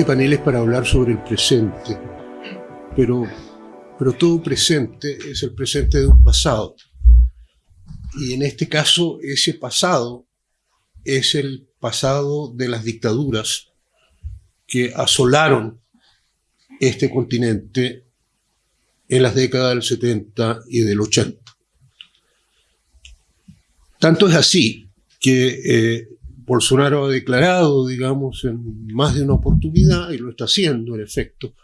Este panel es para hablar sobre el presente, pero, pero todo presente es el presente de un pasado. Y en este caso, ese pasado es el pasado de las dictaduras que asolaron este continente en las décadas del 70 y del 80. Tanto es así que eh, Bolsonaro ha declarado, digamos, en más de una oportunidad, y lo está haciendo en efecto,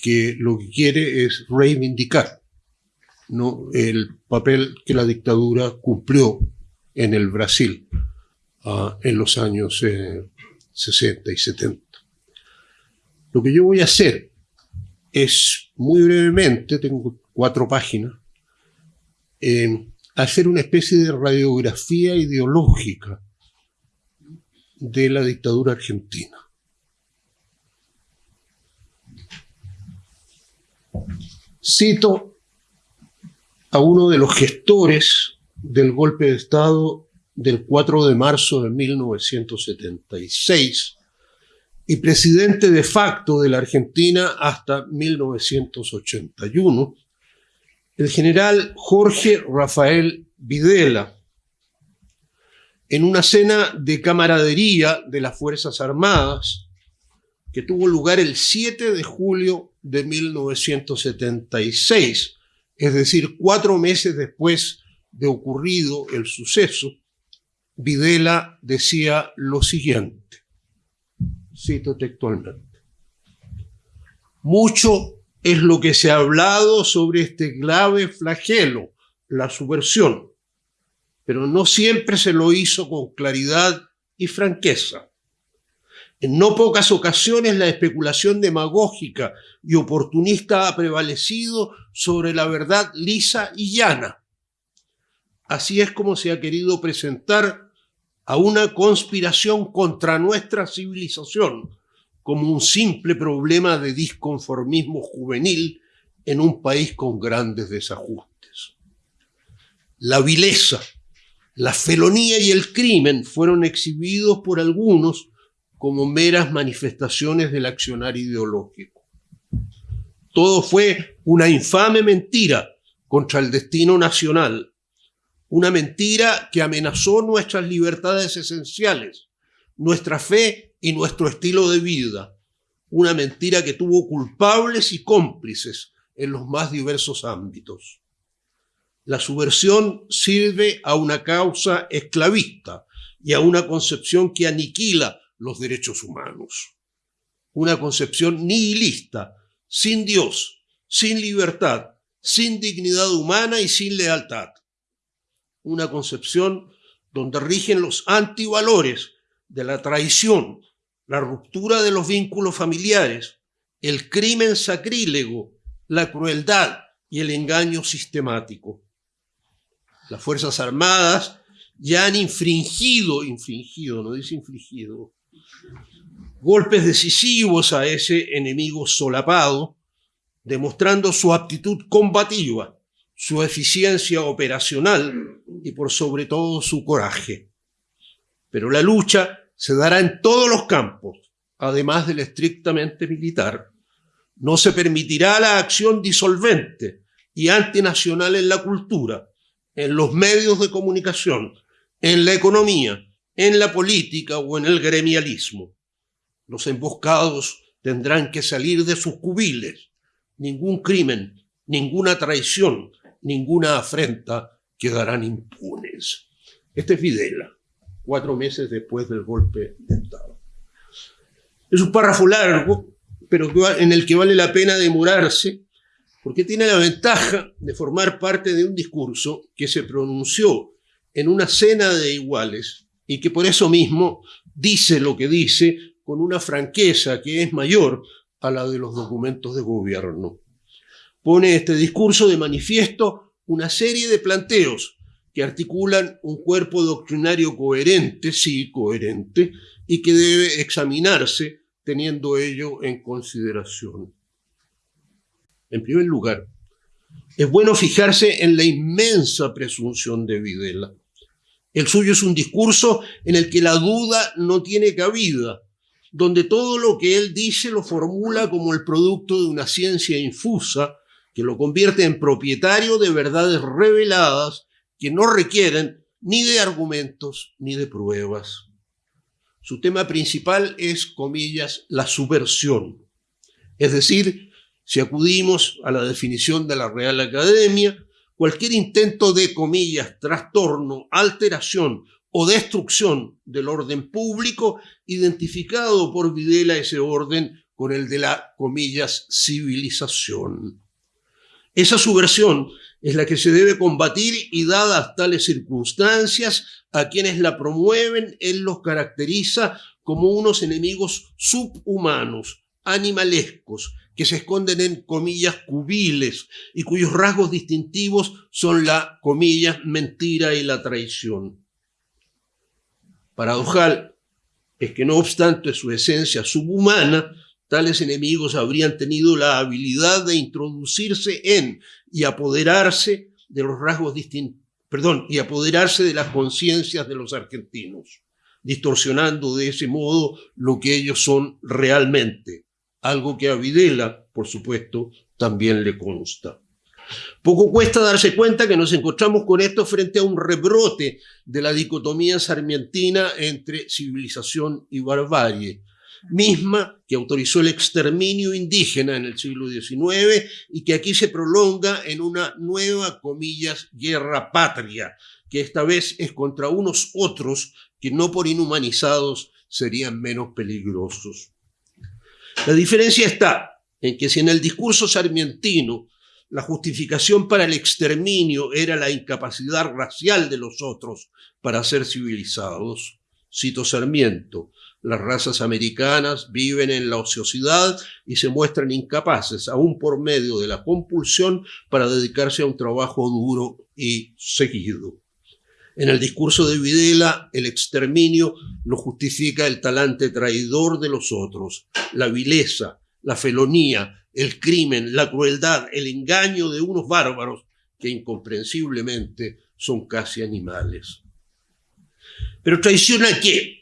que lo que quiere es reivindicar ¿no? el papel que la dictadura cumplió en el Brasil uh, en los años eh, 60 y 70. Lo que yo voy a hacer es, muy brevemente, tengo cuatro páginas, eh, hacer una especie de radiografía ideológica de la dictadura argentina. Cito a uno de los gestores del golpe de Estado del 4 de marzo de 1976 y presidente de facto de la Argentina hasta 1981, el general Jorge Rafael Videla, en una cena de camaradería de las Fuerzas Armadas que tuvo lugar el 7 de julio de 1976, es decir, cuatro meses después de ocurrido el suceso, Videla decía lo siguiente, cito textualmente, mucho es lo que se ha hablado sobre este grave flagelo, la subversión, pero no siempre se lo hizo con claridad y franqueza. En no pocas ocasiones la especulación demagógica y oportunista ha prevalecido sobre la verdad lisa y llana. Así es como se ha querido presentar a una conspiración contra nuestra civilización como un simple problema de disconformismo juvenil en un país con grandes desajustes. La vileza, la felonía y el crimen fueron exhibidos por algunos como meras manifestaciones del accionar ideológico. Todo fue una infame mentira contra el destino nacional, una mentira que amenazó nuestras libertades esenciales, nuestra fe y nuestro estilo de vida, una mentira que tuvo culpables y cómplices en los más diversos ámbitos. La subversión sirve a una causa esclavista y a una concepción que aniquila los derechos humanos. Una concepción nihilista, sin Dios, sin libertad, sin dignidad humana y sin lealtad. Una concepción donde rigen los antivalores de la traición, la ruptura de los vínculos familiares, el crimen sacrílego, la crueldad y el engaño sistemático las Fuerzas Armadas ya han infringido, infringido, no dice infligido, golpes decisivos a ese enemigo solapado, demostrando su aptitud combativa, su eficiencia operacional y por sobre todo su coraje. Pero la lucha se dará en todos los campos, además del estrictamente militar. No se permitirá la acción disolvente y antinacional en la cultura, en los medios de comunicación, en la economía, en la política o en el gremialismo. Los emboscados tendrán que salir de sus cubiles. Ningún crimen, ninguna traición, ninguna afrenta quedarán impunes. Este es Videla, cuatro meses después del golpe de Estado. Es un párrafo largo, pero en el que vale la pena demorarse porque tiene la ventaja de formar parte de un discurso que se pronunció en una cena de iguales y que por eso mismo dice lo que dice con una franqueza que es mayor a la de los documentos de gobierno. Pone este discurso de manifiesto una serie de planteos que articulan un cuerpo doctrinario coherente, sí, coherente, y que debe examinarse teniendo ello en consideración. En primer lugar, es bueno fijarse en la inmensa presunción de Videla. El suyo es un discurso en el que la duda no tiene cabida, donde todo lo que él dice lo formula como el producto de una ciencia infusa que lo convierte en propietario de verdades reveladas que no requieren ni de argumentos ni de pruebas. Su tema principal es, comillas, la subversión. Es decir, si acudimos a la definición de la Real Academia, cualquier intento de, comillas, trastorno, alteración o destrucción del orden público, identificado por Videla ese orden con el de la, comillas, civilización. Esa subversión es la que se debe combatir y dadas tales circunstancias, a quienes la promueven, él los caracteriza como unos enemigos subhumanos, animalescos, que se esconden en comillas cubiles y cuyos rasgos distintivos son la comillas mentira y la traición. Paradojal es que no obstante su esencia subhumana, tales enemigos habrían tenido la habilidad de introducirse en y apoderarse de los rasgos distintos, perdón, y apoderarse de las conciencias de los argentinos, distorsionando de ese modo lo que ellos son realmente, algo que a Videla, por supuesto, también le consta. Poco cuesta darse cuenta que nos encontramos con esto frente a un rebrote de la dicotomía sarmientina entre civilización y barbarie, misma que autorizó el exterminio indígena en el siglo XIX y que aquí se prolonga en una nueva, comillas, guerra patria, que esta vez es contra unos otros que no por inhumanizados serían menos peligrosos. La diferencia está en que si en el discurso sarmientino la justificación para el exterminio era la incapacidad racial de los otros para ser civilizados, cito Sarmiento, las razas americanas viven en la ociosidad y se muestran incapaces, aún por medio de la compulsión, para dedicarse a un trabajo duro y seguido. En el discurso de Videla, el exterminio lo justifica el talante traidor de los otros, la vileza, la felonía, el crimen, la crueldad, el engaño de unos bárbaros que incomprensiblemente son casi animales. Pero traición a qué?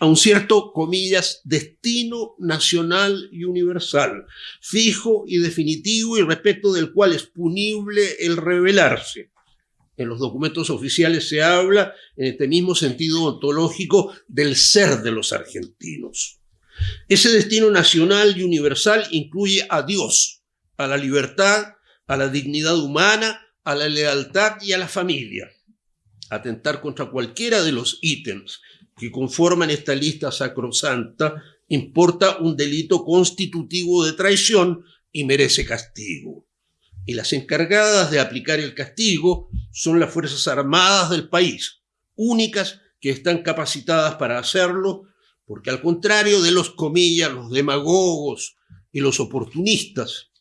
a un cierto, comillas, destino nacional y universal, fijo y definitivo y respecto del cual es punible el rebelarse. En los documentos oficiales se habla, en este mismo sentido ontológico, del ser de los argentinos. Ese destino nacional y universal incluye a Dios, a la libertad, a la dignidad humana, a la lealtad y a la familia. Atentar contra cualquiera de los ítems que conforman esta lista sacrosanta importa un delito constitutivo de traición y merece castigo. Y las encargadas de aplicar el castigo son las Fuerzas Armadas del país, únicas que están capacitadas para hacerlo, porque al contrario de los comillas, los demagogos y los oportunistas,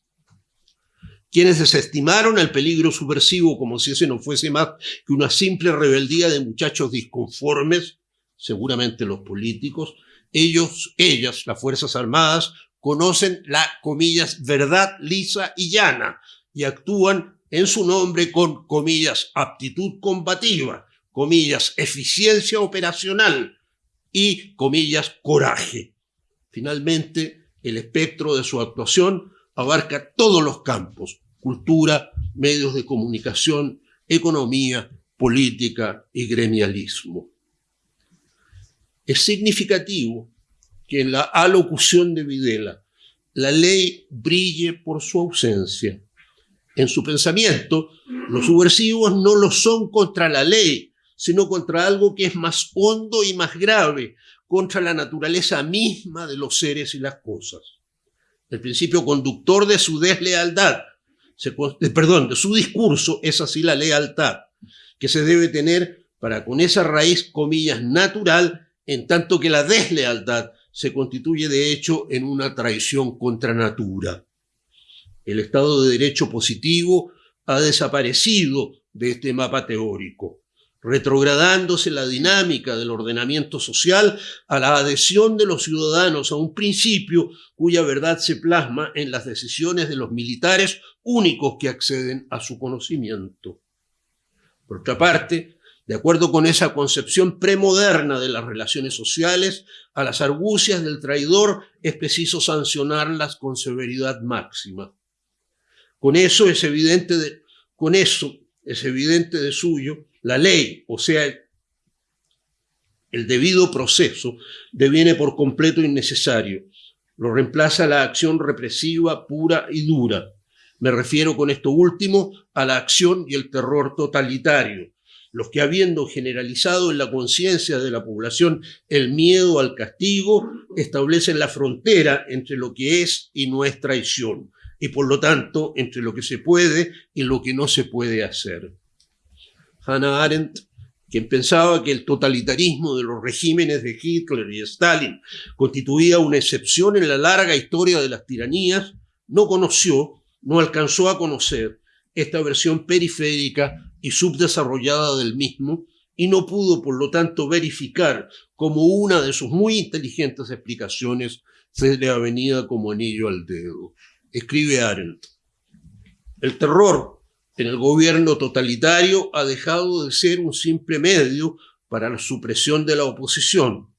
quienes desestimaron el peligro subversivo como si ese no fuese más que una simple rebeldía de muchachos disconformes, seguramente los políticos, ellos, ellas, las Fuerzas Armadas, conocen la, comillas, verdad lisa y llana y actúan en su nombre con, comillas, aptitud combativa, comillas, eficiencia operacional y, comillas, coraje. Finalmente, el espectro de su actuación abarca todos los campos, cultura, medios de comunicación, economía, política y gremialismo. Es significativo que en la alocución de Videla la ley brille por su ausencia. En su pensamiento, los subversivos no lo son contra la ley, sino contra algo que es más hondo y más grave, contra la naturaleza misma de los seres y las cosas. El principio conductor de su deslealtad, perdón, de su discurso es así la lealtad, que se debe tener para con esa raíz, comillas, natural, en tanto que la deslealtad se constituye de hecho en una traición contra natura. El Estado de Derecho positivo ha desaparecido de este mapa teórico, retrogradándose la dinámica del ordenamiento social a la adhesión de los ciudadanos a un principio cuya verdad se plasma en las decisiones de los militares únicos que acceden a su conocimiento. Por otra parte, de acuerdo con esa concepción premoderna de las relaciones sociales, a las argucias del traidor es preciso sancionarlas con severidad máxima. Con eso es evidente de, con eso es evidente de suyo la ley, o sea, el debido proceso, deviene por completo innecesario. Lo reemplaza la acción represiva pura y dura. Me refiero con esto último a la acción y el terror totalitario, los que habiendo generalizado en la conciencia de la población el miedo al castigo, establecen la frontera entre lo que es y no es traición, y por lo tanto entre lo que se puede y lo que no se puede hacer. Hannah Arendt, quien pensaba que el totalitarismo de los regímenes de Hitler y Stalin constituía una excepción en la larga historia de las tiranías, no conoció, no alcanzó a conocer esta versión periférica y subdesarrollada del mismo, y no pudo, por lo tanto, verificar como una de sus muy inteligentes explicaciones se le avenida como anillo al dedo. Escribe Arendt. El terror en el gobierno totalitario ha dejado de ser un simple medio para la supresión de la oposición,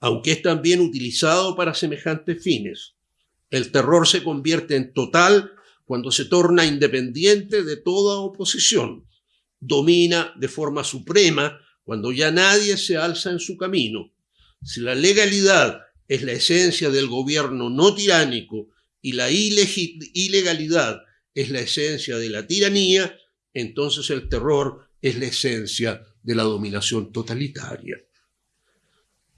aunque es también utilizado para semejantes fines. El terror se convierte en total cuando se torna independiente de toda oposición, domina de forma suprema cuando ya nadie se alza en su camino. Si la legalidad es la esencia del gobierno no tiránico y la ilegalidad es la esencia de la tiranía, entonces el terror es la esencia de la dominación totalitaria.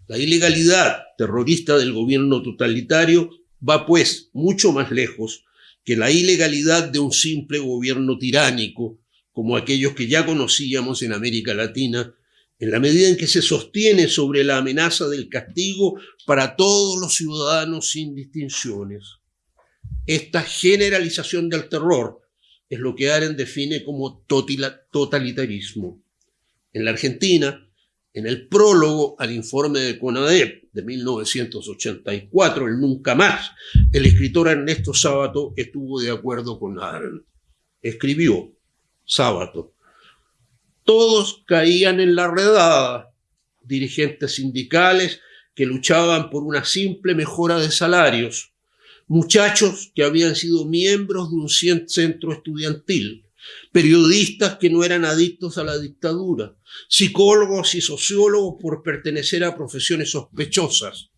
La ilegalidad terrorista del gobierno totalitario va pues mucho más lejos que la ilegalidad de un simple gobierno tiránico, como aquellos que ya conocíamos en América Latina, en la medida en que se sostiene sobre la amenaza del castigo para todos los ciudadanos sin distinciones. Esta generalización del terror es lo que Aren define como totalitarismo. En la Argentina, en el prólogo al informe de CONADEP de 1984, el Nunca Más, el escritor Ernesto Sábato estuvo de acuerdo con Arendt. Escribió, Sábato, todos caían en la redada, dirigentes sindicales que luchaban por una simple mejora de salarios, muchachos que habían sido miembros de un centro estudiantil, periodistas que no eran adictos a la dictadura, psicólogos y sociólogos por pertenecer a profesiones sospechosas,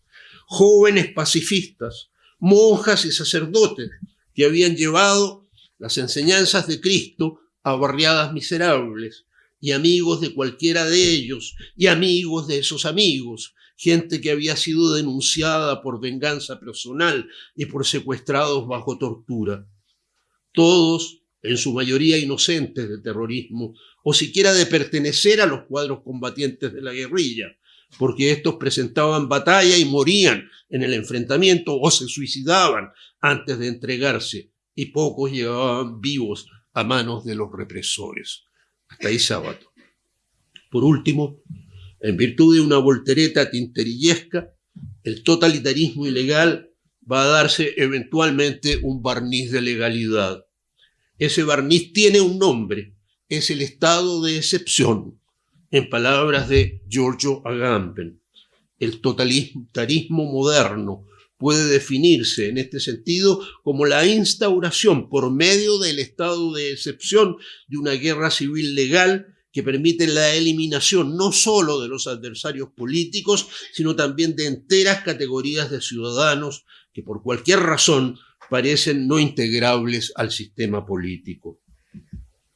jóvenes pacifistas, monjas y sacerdotes que habían llevado las enseñanzas de Cristo a barriadas miserables, y amigos de cualquiera de ellos, y amigos de esos amigos, gente que había sido denunciada por venganza personal y por secuestrados bajo tortura. Todos en su mayoría inocentes de terrorismo, o siquiera de pertenecer a los cuadros combatientes de la guerrilla, porque estos presentaban batalla y morían en el enfrentamiento o se suicidaban antes de entregarse, y pocos llegaban vivos a manos de los represores. Hasta ahí sábado. Por último, en virtud de una voltereta tinterillesca, el totalitarismo ilegal va a darse eventualmente un barniz de legalidad ese barniz tiene un nombre, es el estado de excepción, en palabras de Giorgio Agamben. El totalitarismo moderno puede definirse en este sentido como la instauración por medio del estado de excepción de una guerra civil legal que permite la eliminación no solo de los adversarios políticos, sino también de enteras categorías de ciudadanos que por cualquier razón parecen no integrables al sistema político.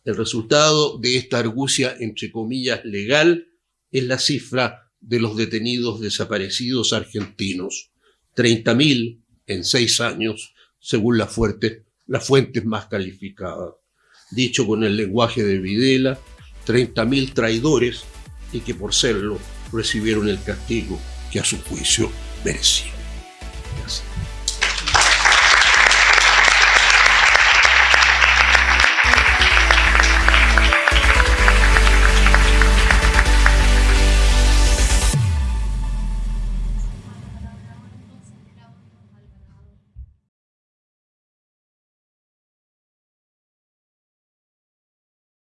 El resultado de esta argucia, entre comillas, legal, es la cifra de los detenidos desaparecidos argentinos. 30.000 en seis años, según las fuentes más calificadas. Dicho con el lenguaje de Videla, 30.000 traidores y que por serlo recibieron el castigo que a su juicio merecían.